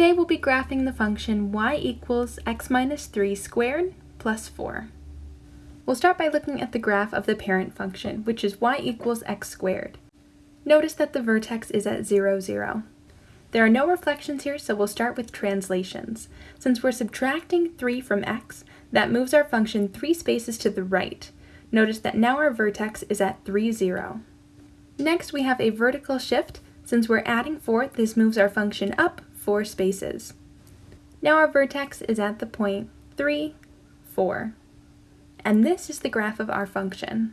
Today we'll be graphing the function y equals x minus 3 squared plus 4. We'll start by looking at the graph of the parent function, which is y equals x squared. Notice that the vertex is at 0, 0. There are no reflections here, so we'll start with translations. Since we're subtracting 3 from x, that moves our function 3 spaces to the right. Notice that now our vertex is at 3, 0. Next, we have a vertical shift. Since we're adding 4, this moves our function up four spaces. Now our vertex is at the point 3, 4. And this is the graph of our function.